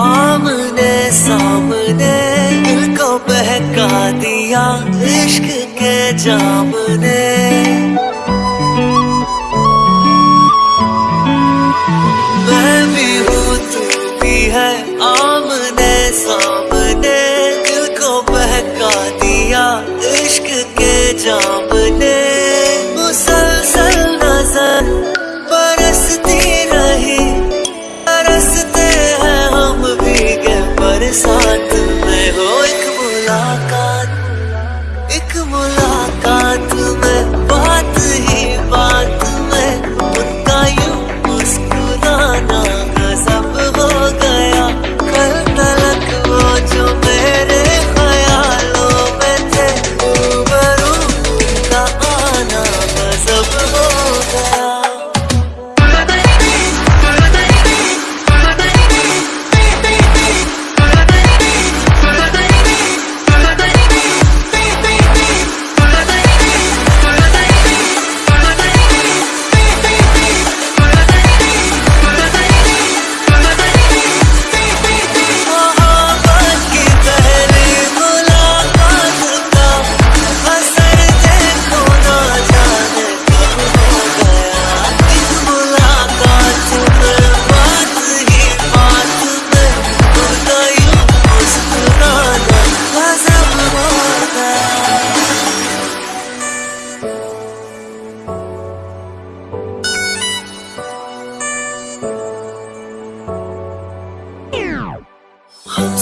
आमने सामने दिल को बहका दिया इश्क के जाम ने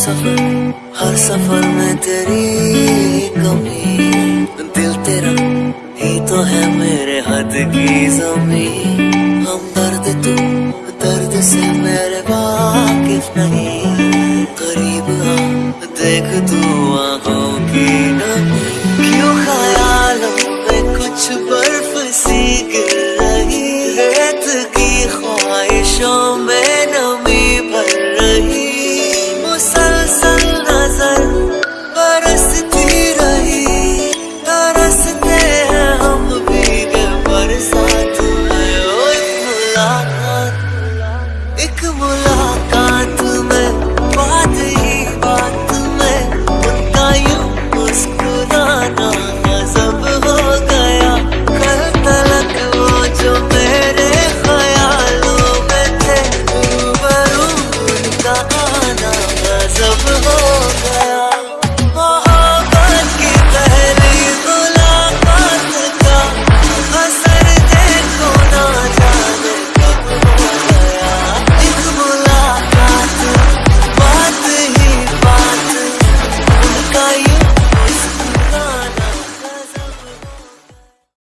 सफ़र, हर सफ़र में तेरी कमी। दिल तेरा ही तो है मेरे हद की जमी हम दर्द तू दर्द से मेरे वाकिफ नहीं। करीब देख तू आँखों की नमी। क्यों ख्याल में कुछ बर्फ़ सी गिर रही? रेत की खो this.